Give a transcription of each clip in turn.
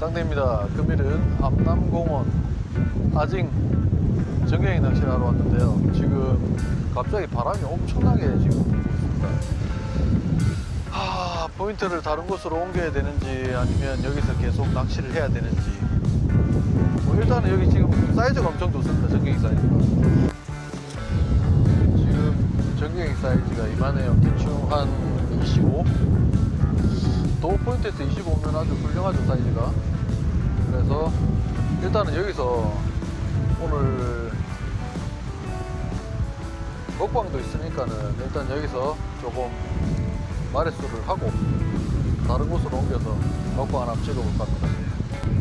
상대입니다. 금일은 암남공원 아징 정경이 낚시를 하러 왔는데요. 지금 갑자기 바람이 엄청나게 지금 불고 있습니다. 하, 포인트를 다른 곳으로 옮겨야 되는지 아니면 여기서 계속 낚시를 해야 되는지 뭐 일단은 여기 지금 사이즈가 엄청 좋습니다. 정경이 사이즈가. 지금 전경이 사이즈가 이만해요. 대충 한 25? 도어 포인트에서 25면 아주 훌륭하죠 사이즈가. 그래서 일단은 여기서 오늘 먹방도 있으니까는 일단 여기서 조금 마레수를 하고 다른 곳으로 옮겨서 먹방 하나 찍어볼까 합니다.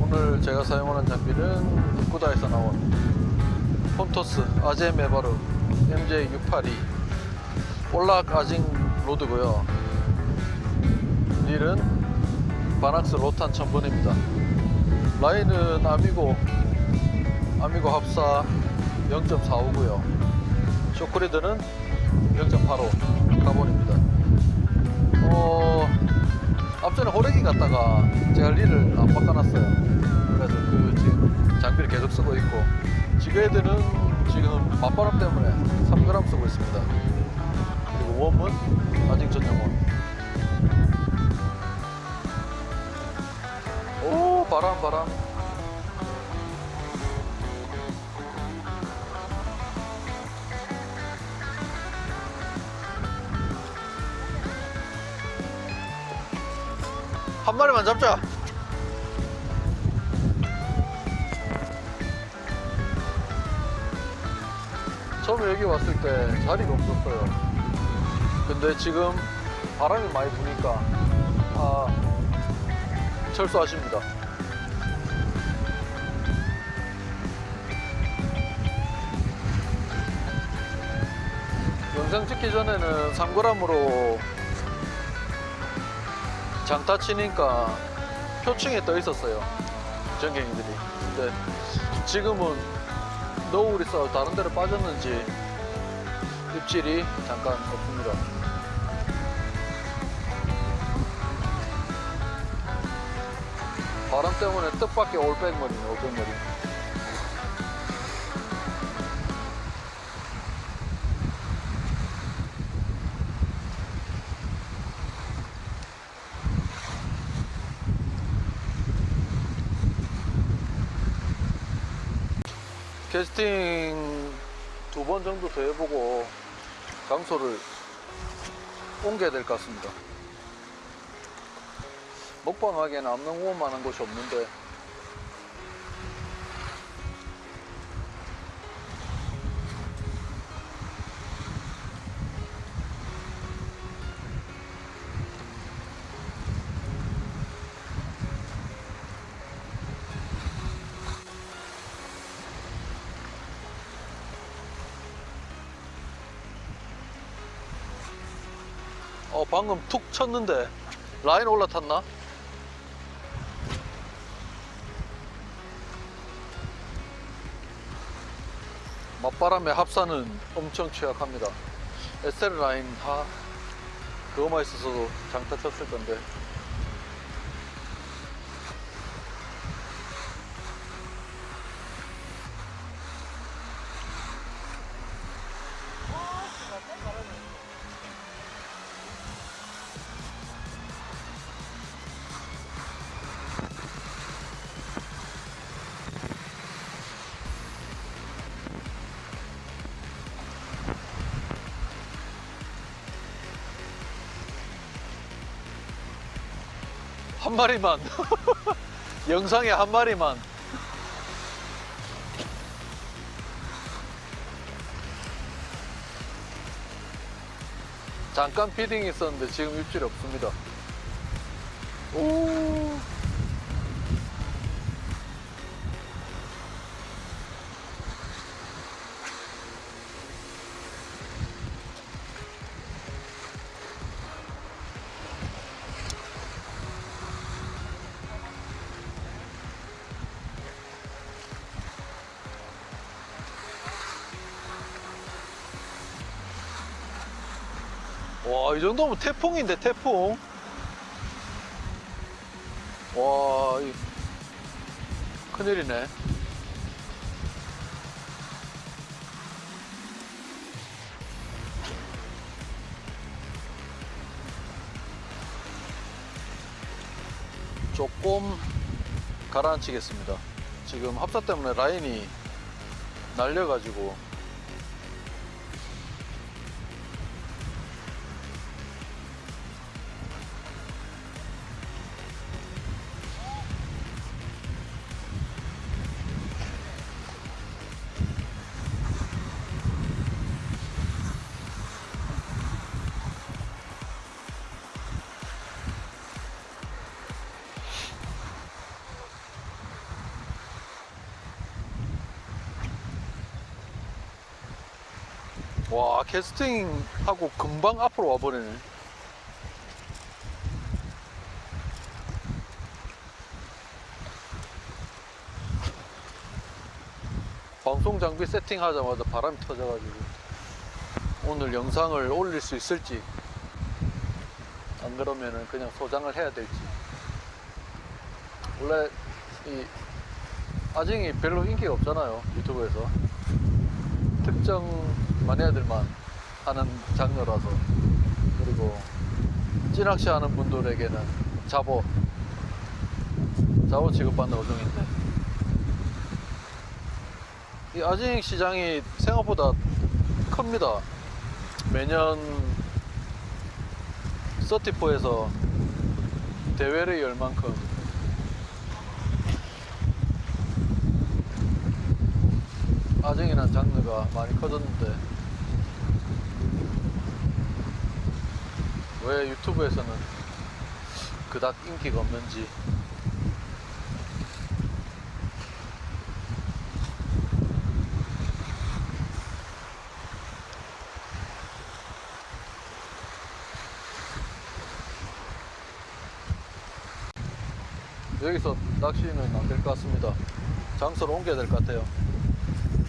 오늘 제가 사용하는 장비는 입구다에서 나온 폰토스 아제 메바르 MJ682 볼락 아징 rod고요. 릴은 바낙스 로탄 1000번입니다. 라인은 아미고 아미고 합사 0.45고요. shock leader는 0.85 카본입니다. 어 앞전에 호래기 갔다가 제가 릴을 안 바꿔놨어요. 그래서 그 지금 장비를 계속 쓰고 있고 지그헤드는 지금 맞바람 때문에 3g 쓰고 있습니다. 그리고 웜은 아직 전용원. 바람 바람. 한 마리만 잡자. 처음에 여기 왔을 때 자리가 없었어요. 근데 지금 바람이 많이 부니까 아 철수하십니다. 영상 찍기 전에는 3g으로 장타 치니까 표층에 떠 있었어요. 전갱이들이. 근데 지금은 노을이 있어 다른 데로 빠졌는지 입질이 잠깐 없습니다. 바람 때문에 뜻밖의 올백머리네, 올백머리. 캐스팅 두 번 정도 더 해보고 장소를 옮겨야 될 것 같습니다. 먹방하기에는 암농공원만한 곳이 없는데 어 방금 툭 쳤는데 라인 올라탔나? 맞바람의 합사는 엄청 취약합니다. SL 라인 하 그거만 있어서도 장타 쳤을 건데 한 마리만. 영상에 한 마리만. 잠깐 피딩이 있었는데 지금 입질이 없습니다. 오 와, 이 정도면 태풍인데, 태풍. 와, 이 큰일이네. 조금 가라앉히겠습니다. 지금 합사 때문에 라인이 날려가지고 와 캐스팅하고 금방 앞으로 와버리네. 방송 장비 세팅하자마자 바람이 터져가지고 오늘 영상을 올릴 수 있을지 안 그러면은 그냥 소장을 해야 될지. 원래 이 아징이 별로 인기가 없잖아요 유튜브에서 특정 마니아들만 하는 장르라서 그리고 찌낚시 하는 분들에게는 잡어 잡어 취급받는 어종인데. 이 아징 시장이 생각보다 큽니다. 매년 서티포에서 대회를 열 만큼 아쟁이라는 장르가 많이 커졌는데 왜 유튜브에서는 그닥 인기가 없는지. 여기서 낚시는 안 될 것 같습니다. 장소를 옮겨야 될 것 같아요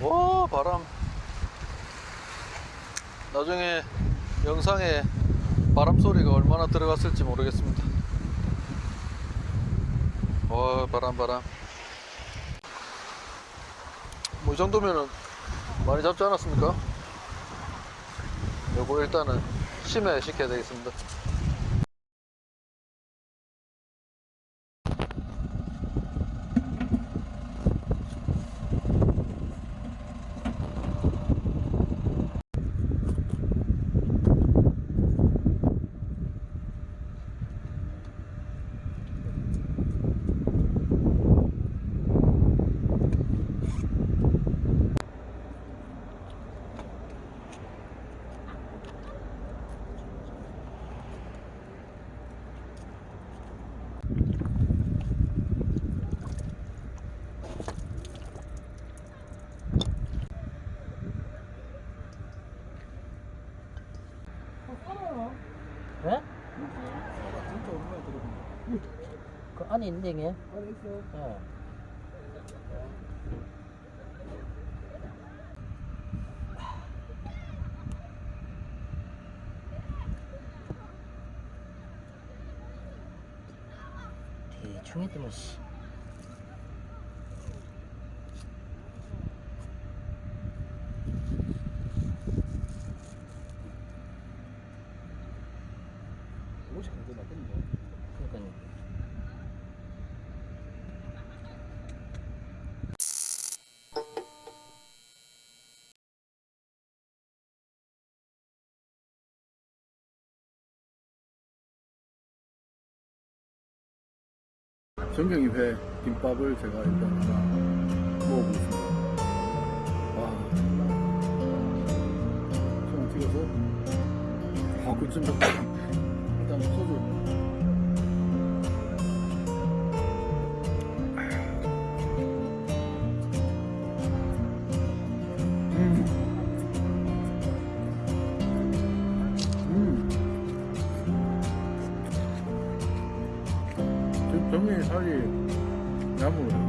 와 바람. 나중에 영상에 바람 소리가 얼마나 들어갔을지 모르겠습니다. 와 바람 바람. 뭐 이 정도면은 많이 잡지 않았습니까? 요거 일단은 심해 시켜야 되겠습니다 안에 있는데 이게? 예. 대충 했더만 씨. 그러니까요. 전경이 회 김밥을 제가 일단 하나 먹어보겠습니다. 와. 손 찍어서. 아, 그쯤. 일단 소주. 살이 야무